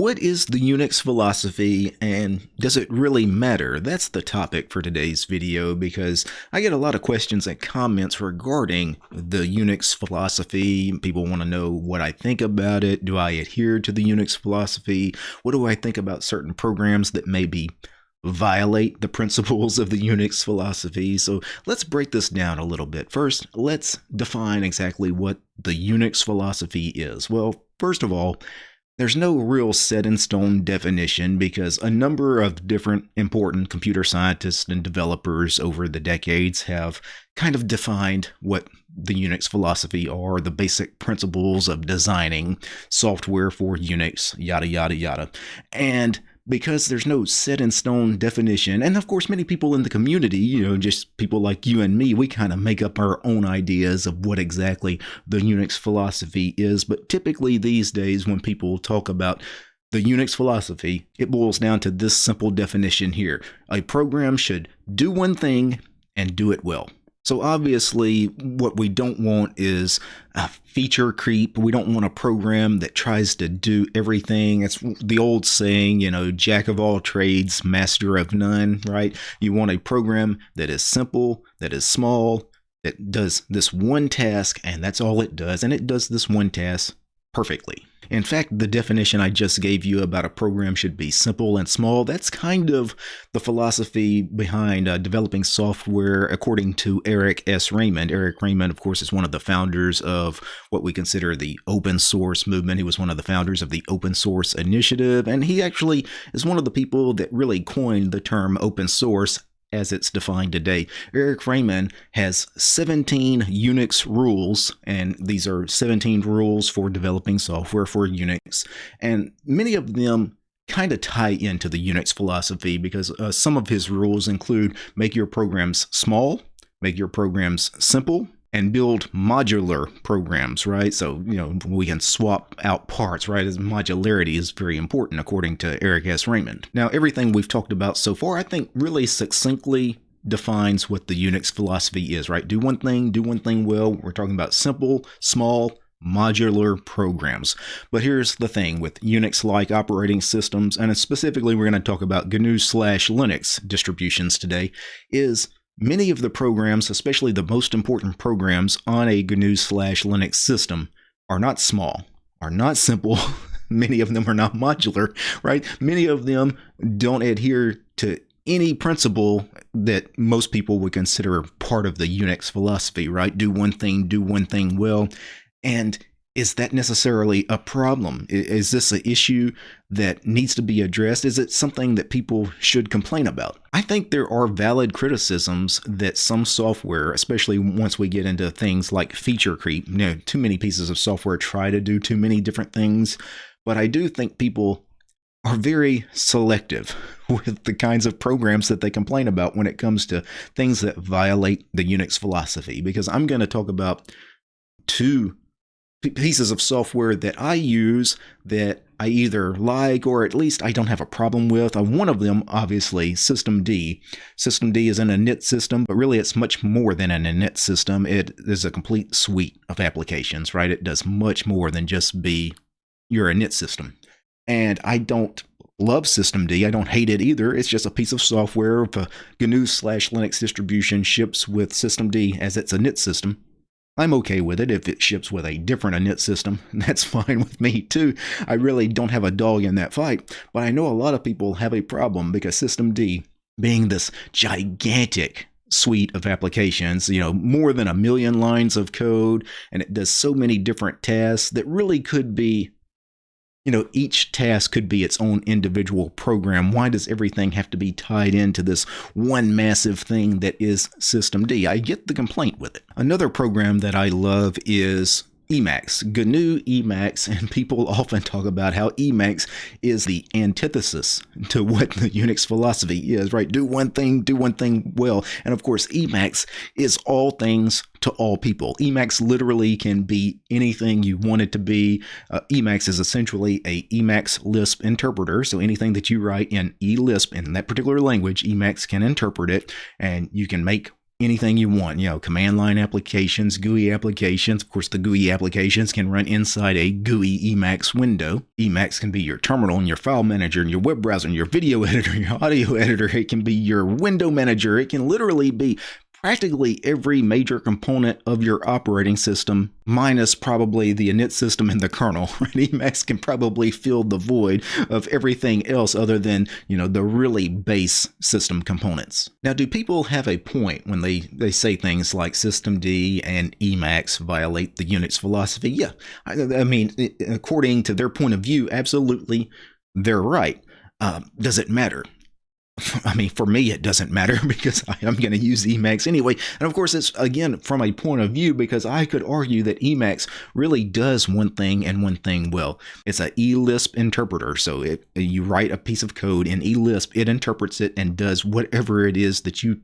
What is the Unix philosophy and does it really matter? That's the topic for today's video because I get a lot of questions and comments regarding the Unix philosophy. People want to know what I think about it. Do I adhere to the Unix philosophy? What do I think about certain programs that maybe violate the principles of the Unix philosophy? So let's break this down a little bit. First, let's define exactly what the Unix philosophy is. Well, first of all, there's no real set in stone definition because a number of different important computer scientists and developers over the decades have kind of defined what the Unix philosophy are, the basic principles of designing software for Unix, yada, yada, yada. And because there's no set in stone definition. And of course, many people in the community, you know, just people like you and me, we kind of make up our own ideas of what exactly the Unix philosophy is. But typically these days, when people talk about the Unix philosophy, it boils down to this simple definition here. A program should do one thing and do it well. So obviously, what we don't want is a feature creep. We don't want a program that tries to do everything. It's the old saying, you know, jack of all trades, master of none, right? You want a program that is simple, that is small, that does this one task, and that's all it does. And it does this one task perfectly. In fact, the definition I just gave you about a program should be simple and small. That's kind of the philosophy behind uh, developing software, according to Eric S. Raymond. Eric Raymond, of course, is one of the founders of what we consider the open source movement. He was one of the founders of the open source initiative, and he actually is one of the people that really coined the term open source as it's defined today. Eric Raymond has 17 Unix rules, and these are 17 rules for developing software for Unix. And many of them kind of tie into the Unix philosophy because uh, some of his rules include make your programs small, make your programs simple, and build modular programs, right? So, you know, we can swap out parts, right? As modularity is very important according to Eric S. Raymond. Now, everything we've talked about so far, I think really succinctly defines what the Unix philosophy is, right? Do one thing, do one thing well. We're talking about simple, small, modular programs. But here's the thing with Unix-like operating systems, and specifically we're going to talk about GNU slash Linux distributions today, is Many of the programs, especially the most important programs on a GNU slash Linux system, are not small, are not simple. Many of them are not modular, right? Many of them don't adhere to any principle that most people would consider part of the Unix philosophy, right? Do one thing, do one thing well. And is that necessarily a problem? Is this an issue that needs to be addressed? Is it something that people should complain about? I think there are valid criticisms that some software, especially once we get into things like feature creep, you know, too many pieces of software try to do too many different things. But I do think people are very selective with the kinds of programs that they complain about when it comes to things that violate the Unix philosophy. Because I'm going to talk about two pieces of software that I use that I either like or at least I don't have a problem with. Uh, one of them, obviously, Systemd. System D is an init system, but really it's much more than an init system. It is a complete suite of applications, right? It does much more than just be your init system. And I don't love Systemd. I don't hate it either. It's just a piece of software. A GNU slash Linux distribution ships with Systemd as its init system, I'm okay with it if it ships with a different init system. That's fine with me too. I really don't have a dog in that fight, but I know a lot of people have a problem because Systemd, being this gigantic suite of applications, you know, more than a million lines of code, and it does so many different tasks that really could be you know, each task could be its own individual program. Why does everything have to be tied into this one massive thing that is Systemd? I get the complaint with it. Another program that I love is Emacs, GNU Emacs, and people often talk about how Emacs is the antithesis to what the Unix philosophy is, right? Do one thing, do one thing well. And of course, Emacs is all things to all people. Emacs literally can be anything you want it to be. Uh, Emacs is essentially a Emacs Lisp interpreter. So anything that you write in eLisp in that particular language, Emacs can interpret it and you can make anything you want. You know, command line applications, GUI applications. Of course, the GUI applications can run inside a GUI Emacs window. Emacs can be your terminal and your file manager and your web browser and your video editor, your audio editor. It can be your window manager. It can literally be practically every major component of your operating system, minus probably the init system and the kernel. Right? Emacs can probably fill the void of everything else other than, you know, the really base system components. Now, do people have a point when they, they say things like systemd and Emacs violate the Unix philosophy? Yeah. I, I mean, according to their point of view, absolutely, they're right. Uh, does it matter? I mean, for me, it doesn't matter because I am going to use Emacs anyway. And of course, it's again from a point of view because I could argue that Emacs really does one thing and one thing well. It's a eLisp interpreter. So it, you write a piece of code in eLisp, it interprets it and does whatever it is that you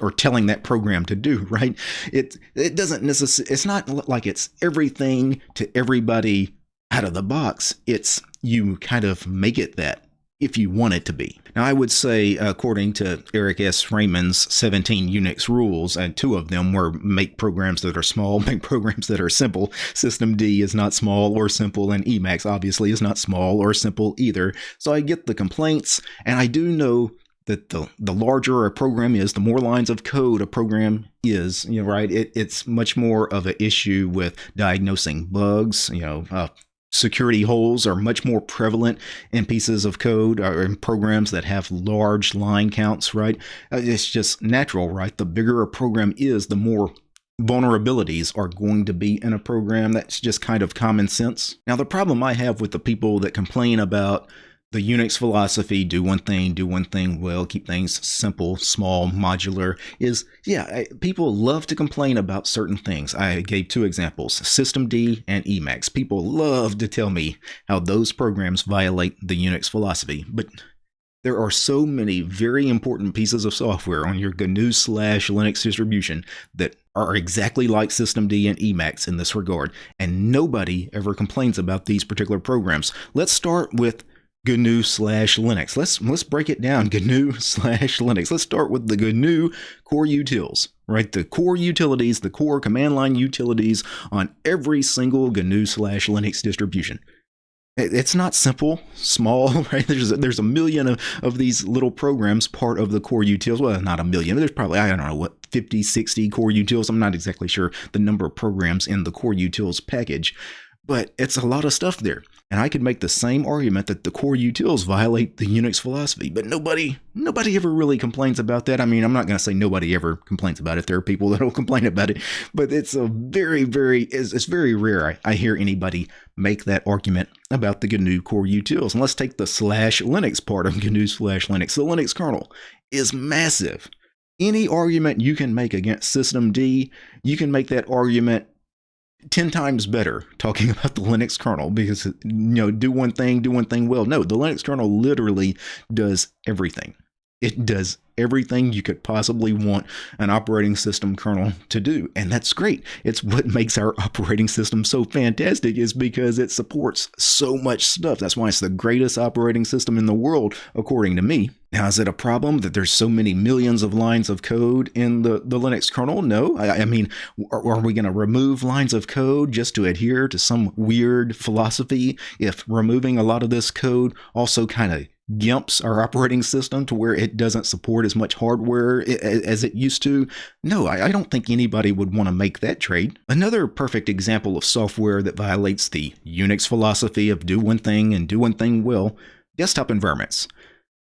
are telling that program to do, right? It it doesn't necessarily it's not like it's everything to everybody out of the box. It's you kind of make it that if you want it to be. Now, I would say, according to Eric S. Raymond's 17 Unix rules, and two of them were make programs that are small, make programs that are simple. Systemd is not small or simple, and Emacs obviously is not small or simple either. So I get the complaints, and I do know that the the larger a program is, the more lines of code a program is, you know, right? It, it's much more of an issue with diagnosing bugs, you know, uh, security holes are much more prevalent in pieces of code or in programs that have large line counts, right? Uh, it's just natural, right? The bigger a program is, the more vulnerabilities are going to be in a program. That's just kind of common sense. Now, the problem I have with the people that complain about the Unix philosophy, do one thing, do one thing well, keep things simple, small, modular, is yeah, people love to complain about certain things. I gave two examples Systemd and Emacs. People love to tell me how those programs violate the Unix philosophy, but there are so many very important pieces of software on your GNU slash Linux distribution that are exactly like Systemd and Emacs in this regard, and nobody ever complains about these particular programs. Let's start with GNU slash Linux. Let's let's break it down. GNU slash Linux. Let's start with the GNU core utils, right? The core utilities, the core command line utilities on every single GNU slash Linux distribution. It's not simple, small, right? There's a, there's a million of, of these little programs part of the core utils. Well, not a million. There's probably, I don't know, what, 50, 60 core utils. I'm not exactly sure the number of programs in the core utils package but it's a lot of stuff there. And I could make the same argument that the core utils violate the Unix philosophy, but nobody nobody ever really complains about that. I mean, I'm not going to say nobody ever complains about it. There are people that will complain about it, but it's a very, very, it's, it's very rare I, I, hear anybody make that argument about the GNU core utils. And let's take the slash Linux part of GNU slash Linux. The Linux kernel is massive. Any argument you can make against systemd, you can make that argument 10 times better talking about the Linux kernel because, you know, do one thing, do one thing well. No, the Linux kernel literally does everything. It does everything you could possibly want an operating system kernel to do. And that's great. It's what makes our operating system so fantastic is because it supports so much stuff. That's why it's the greatest operating system in the world, according to me. Now, is it a problem that there's so many millions of lines of code in the, the Linux kernel? No. I, I mean, are, are we going to remove lines of code just to adhere to some weird philosophy if removing a lot of this code also kind of gimps our operating system to where it doesn't support as much hardware as it used to? No, I don't think anybody would want to make that trade. Another perfect example of software that violates the Unix philosophy of do one thing and do one thing well, desktop environments.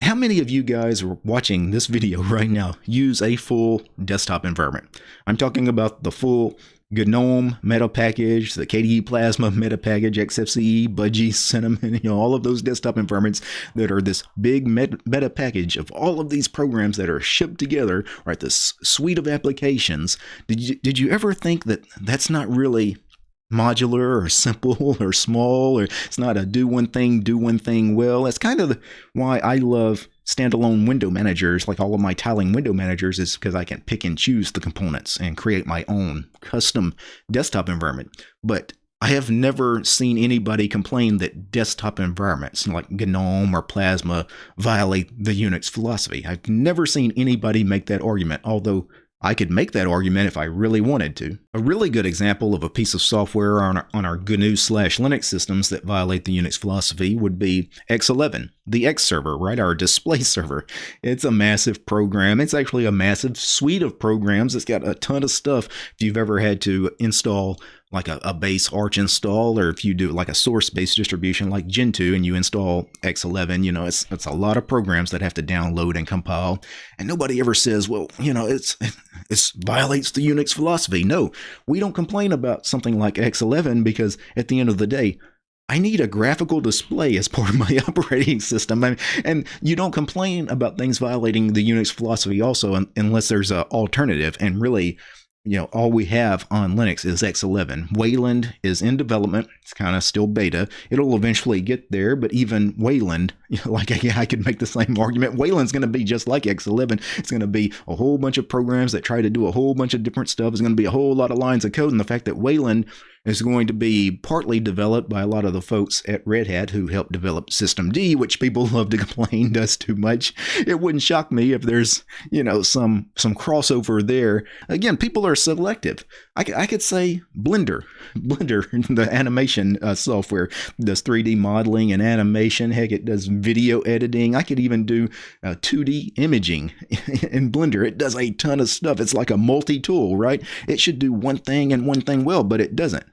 How many of you guys are watching this video right now use a full desktop environment? I'm talking about the full GNOME meta package, the KDE Plasma meta package, XFCE, Budgie, Cinnamon, you know, all of those desktop environments that are this big meta package of all of these programs that are shipped together, right? This suite of applications. Did you did you ever think that that's not really modular or simple or small or it's not a do one thing do one thing well that's kind of why i love standalone window managers like all of my tiling window managers is because i can pick and choose the components and create my own custom desktop environment but I have never seen anybody complain that desktop environments like GNOME or Plasma violate the Unix philosophy. I've never seen anybody make that argument, although I could make that argument if I really wanted to. A really good example of a piece of software on our, on our GNU slash Linux systems that violate the Unix philosophy would be X11, the X server, right? Our display server. It's a massive program. It's actually a massive suite of programs. It's got a ton of stuff. If you've ever had to install like a, a, base Arch install, or if you do like a source-based distribution like Gentoo and you install X11, you know, it's it's a lot of programs that have to download and compile. And nobody ever says, well, you know, it's it violates the Unix philosophy. No, we don't complain about something like X11 because at the end of the day, I need a graphical display as part of my operating system. and you don't complain about things violating the Unix philosophy also unless there's an alternative. And really, you know, all we have on Linux is X11. Wayland is in development. It's kind of still beta. It'll eventually get there, but even Wayland, you know, like I, I could make the same argument. Wayland's going to be just like X11. It's going to be a whole bunch of programs that try to do a whole bunch of different stuff. It's going to be a whole lot of lines of code. And the fact that Wayland is going to be partly developed by a lot of the folks at Red Hat who helped develop Systemd, which people love to complain does too much. It wouldn't shock me if there's, you know, some some crossover there. Again, people are selective. I, I could say Blender, Blender, the animation uh, software does 3D modeling and animation. Heck, it does video editing. I could even do uh, 2D imaging in Blender. It does a ton of stuff. It's like a multi-tool, right? It should do one thing and one thing well, but it doesn't.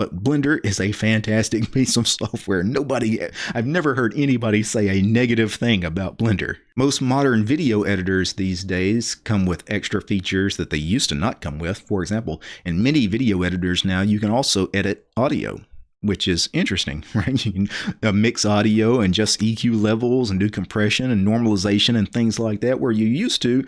But Blender is a fantastic piece of software. Nobody, I've never heard anybody say a negative thing about Blender. Most modern video editors these days come with extra features that they used to not come with. For example, in many video editors now, you can also edit audio which is interesting, right? You can uh, mix audio and just EQ levels and do compression and normalization and things like that, where you used to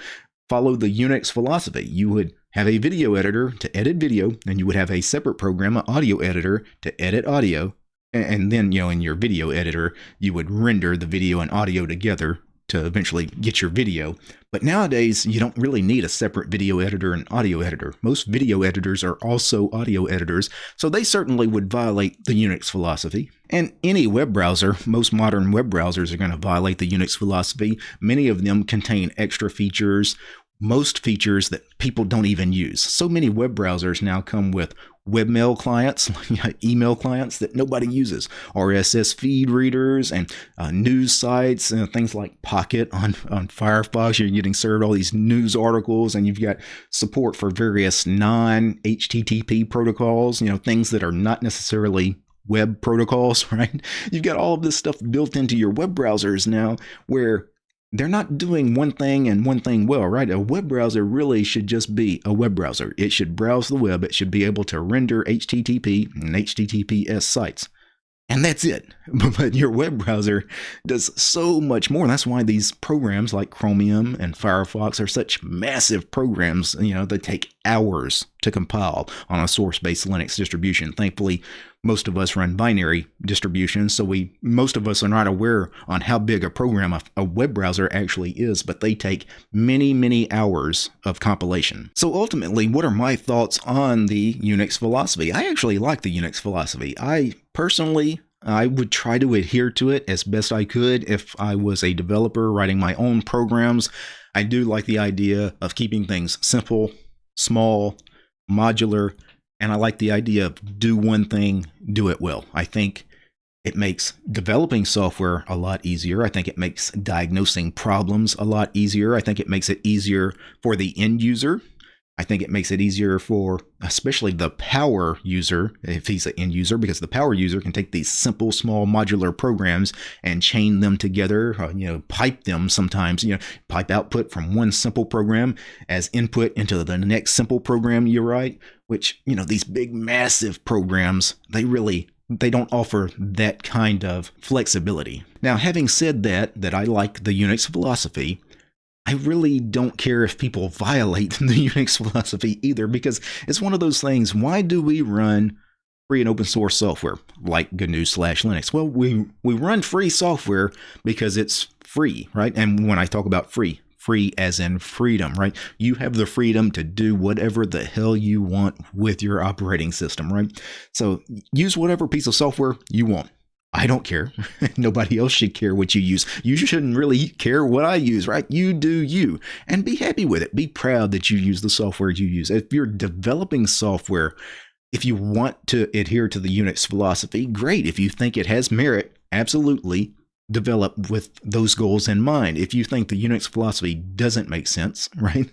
follow the Unix philosophy. You would have a video editor to edit video, and you would have a separate program, an audio editor, to edit audio. And then, you know, in your video editor, you would render the video and audio together to eventually get your video. But nowadays, you don't really need a separate video editor and audio editor. Most video editors are also audio editors, so they certainly would violate the Unix philosophy. And any web browser, most modern web browsers are going to violate the Unix philosophy. Many of them contain extra features most features that people don't even use. So many web browsers now come with webmail clients, email clients that nobody uses, RSS feed readers, and uh, news sites, and things like Pocket on, on Firefox. You're getting served all these news articles, and you've got support for various non HTTP protocols, you know, things that are not necessarily web protocols, right? You've got all of this stuff built into your web browsers now where they're not doing one thing and one thing well, right? A web browser really should just be a web browser. It should browse the web. It should be able to render HTTP and HTTPS sites. And that's it. But your web browser does so much more. That's why these programs like Chromium and Firefox are such massive programs. You know, they take hours to compile on a source-based Linux distribution. Thankfully, most of us run binary distributions, so we most of us are not aware on how big a program a, a web browser actually is, but they take many, many hours of compilation. So ultimately, what are my thoughts on the Unix philosophy? I actually like the Unix philosophy. I personally I would try to adhere to it as best I could if I was a developer writing my own programs. I do like the idea of keeping things simple, small, modular, and I like the idea of do one thing, do it well. I think it makes developing software a lot easier. I think it makes diagnosing problems a lot easier. I think it makes it easier for the end user I think it makes it easier for especially the power user, if he's an end user, because the power user can take these simple, small modular programs and chain them together, uh, you know, pipe them sometimes, you know, pipe output from one simple program as input into the next simple program you write, which, you know, these big, massive programs, they really they don't offer that kind of flexibility. Now, having said that, that I like the Unix philosophy, I really don't care if people violate the Unix philosophy either, because it's one of those things. Why do we run free and open source software like GNU slash Linux? Well, we, we run free software because it's free, right? And when I talk about free, free as in freedom, right? You have the freedom to do whatever the hell you want with your operating system, right? So use whatever piece of software you want. I don't care. Nobody else should care what you use. You shouldn't really care what I use, right? You do you. And be happy with it. Be proud that you use the software you use. If you're developing software, if you want to adhere to the Unix philosophy, great. If you think it has merit, absolutely develop with those goals in mind. If you think the Unix philosophy doesn't make sense, right?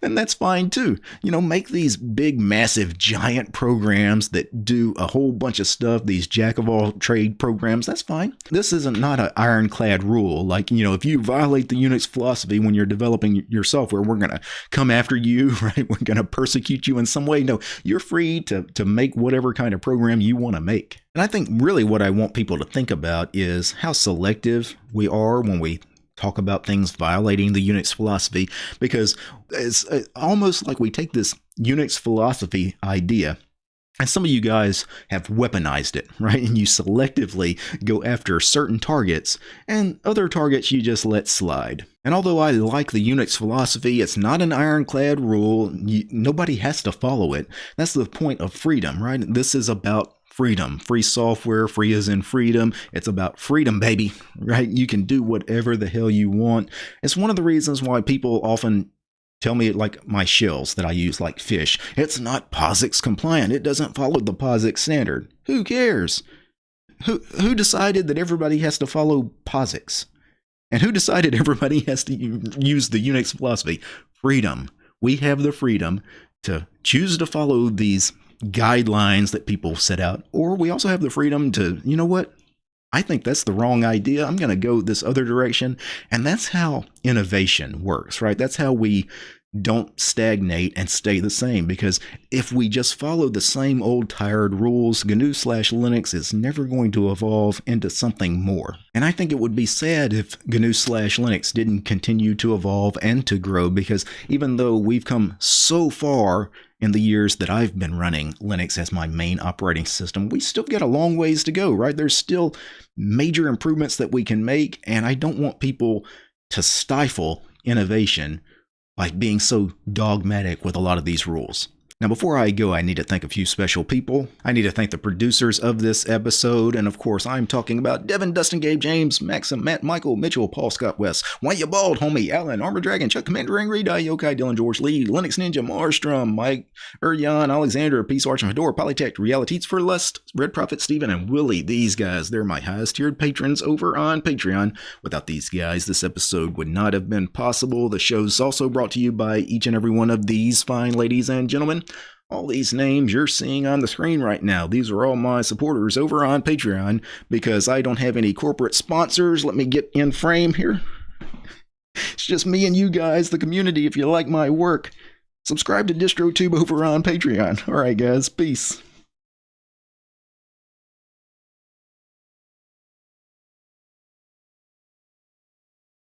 Then that's fine too. You know, make these big, massive, giant programs that do a whole bunch of stuff, these jack of all trade programs, that's fine. This isn't not an ironclad rule. Like, you know, if you violate the Unix philosophy when you're developing your software, we're going to come after you, right? We're going to persecute you in some way. No, you're free to, to make whatever kind of program you want to make. And I think really what I want people to think about is how selective we are when we talk about things violating the Unix philosophy because it's uh, almost like we take this Unix philosophy idea and some of you guys have weaponized it, right? And you selectively go after certain targets, and other targets you just let slide. And although I like the Unix philosophy, it's not an ironclad rule. You, nobody has to follow it. That's the point of freedom, right? This is about freedom. Free software, free as in freedom. It's about freedom, baby, right? You can do whatever the hell you want. It's one of the reasons why people often tell me like my shells that I use like fish. It's not POSIX compliant. It doesn't follow the POSIX standard. Who cares? Who who decided that everybody has to follow POSIX? And who decided everybody has to use the Unix philosophy? Freedom. We have the freedom to choose to follow these guidelines that people set out, or we also have the freedom to, you know what? I think that's the wrong idea. I'm going to go this other direction. And that's how innovation works, right? That's how we don't stagnate and stay the same because if we just follow the same old tired rules, GNU slash Linux is never going to evolve into something more. And I think it would be sad if GNU slash Linux didn't continue to evolve and to grow because even though we've come so far in the years that I've been running Linux as my main operating system, we still got a long ways to go, right? There's still major improvements that we can make, and I don't want people to stifle innovation like being so dogmatic with a lot of these rules. Now, before I go, I need to thank a few special people. I need to thank the producers of this episode, and of course, I'm talking about Devin, Dustin, Gabe, James, Maxim, Matt, Michael, Mitchell, Paul, Scott, West, Why You Bald, Homie, Alan, Armor Dragon, Chuck, Commander, Angry, Die, Yokai, Dylan, George, Lee, Linux Ninja, Marstrom, Mike, Urjan, Alexander, Peace Arch, and Fedora, Polytech, Realities for Lust, Red Prophet, Steven, and Willie. These guys, they're my highest tiered patrons over on Patreon. Without these guys, this episode would not have been possible. The show's also brought to you by each and every one of these fine ladies and gentlemen. All these names you're seeing on the screen right now, these are all my supporters over on Patreon because I don't have any corporate sponsors. Let me get in frame here. It's just me and you guys, the community, if you like my work. Subscribe to DistroTube over on Patreon. All right, guys, peace.